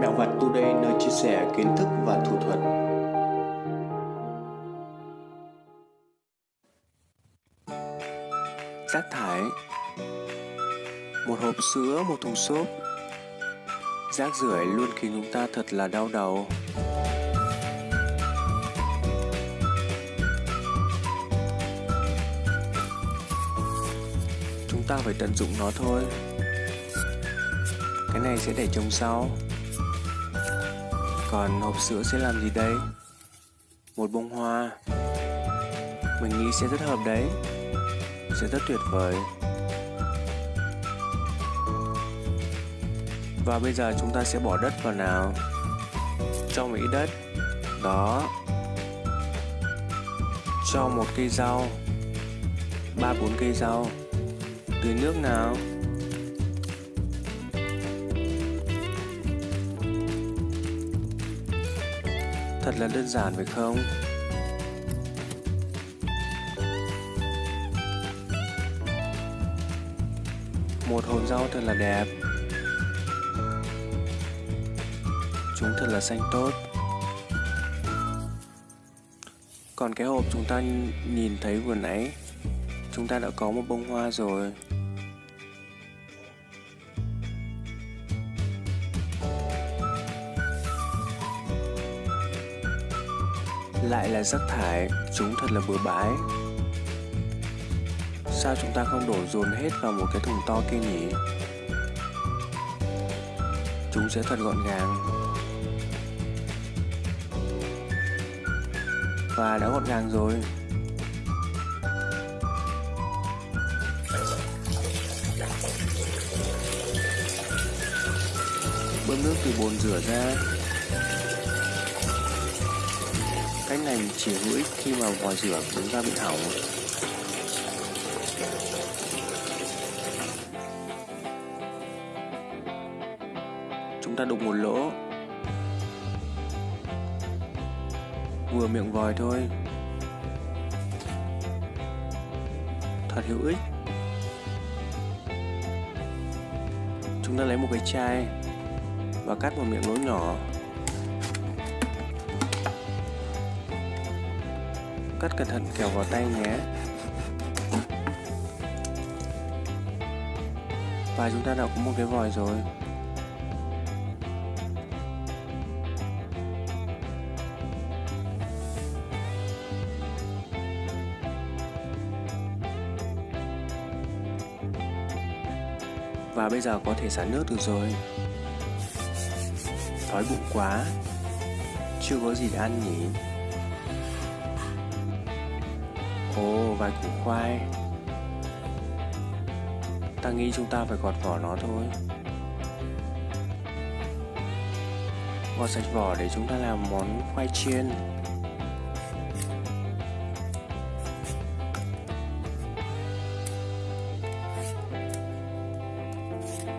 Mèo vặt Today nơi chia sẻ kiến thức và thủ thuật. Rác thải Một hộp sữa, một thùng xốp Rác rưởi luôn khiến chúng ta thật là đau đầu. Chúng ta phải tận dụng nó thôi. Cái này sẽ để trồng sau. Còn hộp sữa sẽ làm gì đây? Một bông hoa. Mình nghĩ sẽ rất hợp đấy. Sẽ rất tuyệt vời. Và bây giờ chúng ta sẽ bỏ đất vào nào. Cho một ít đất. Đó. Cho một cây rau. ba bốn cây rau. Tưới nước nào. Thật là đơn giản, phải không? Một hộp rau thật là đẹp. Chúng thật là xanh tốt. Còn cái hộp chúng ta nhìn thấy vừa nãy, Chúng ta đã có một bông hoa rồi. Lại là rác thải, chúng thật là bừa bãi. Sao chúng ta không đổ dồn hết vào một cái thùng to kia nhỉ? Chúng sẽ thật gọn gàng. Và đã gọn gàng rồi. Bơm nước từ bồn rửa ra. Cách này chỉ hữu ích khi mà vòi rửa của chúng ta bị hỏng. Chúng ta đục một lỗ. Vừa miệng vòi thôi. Thật hữu ích. Chúng ta lấy một cái chai và cắt một miệng lỗ nhỏ Cắt cẩn thận kẻo vào tay nhé. Và chúng ta đã có một cái vòi rồi. Và bây giờ có thể xả nước được rồi. Đói bụng quá. Chưa có gì để ăn nhỉ. Ồ, vài củ khoai. Ta nghĩ chúng ta phải gọt vỏ nó thôi. Gọt sạch vỏ để chúng ta làm món khoai chiên.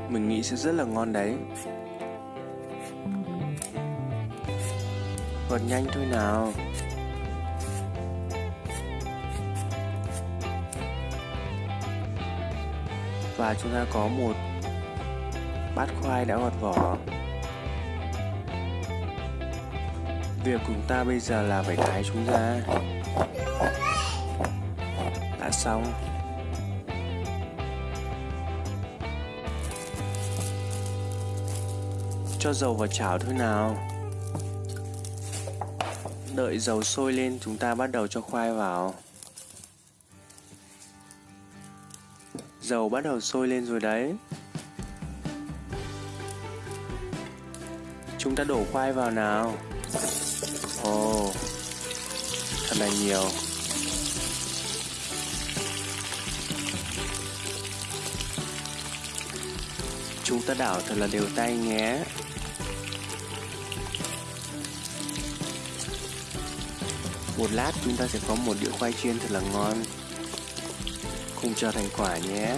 Mình nghĩ sẽ rất là ngon đấy. Gọt nhanh thôi nào. Và chúng ta có một bát khoai đã gọt vỏ việc của chúng ta bây giờ là phải thái chúng ra. Đã xong. Cho dầu vào chảo thôi nào. Đợi dầu sôi lên, chúng ta bắt đầu cho khoai vào. Dầu bắt đầu sôi lên rồi đấy. Chúng ta đổ khoai vào nào. Ồ oh, Thật là nhiều. Chúng ta đảo thật là đều tay nhé. Một lát chúng ta sẽ có một đĩa khoai chiên thật là ngon không chờ thành quả nhé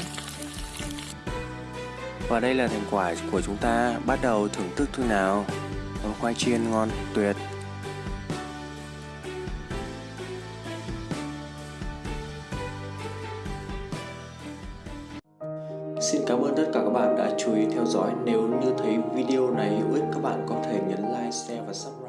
và đây là thành quả của chúng ta bắt đầu thưởng thức thôi nào món khoai chiên ngon tuyệt Xin cảm ơn tất cả các bạn đã chú ý theo dõi. Nếu như thấy video này hữu ích các bạn có thể nhấn like, share và subscribe.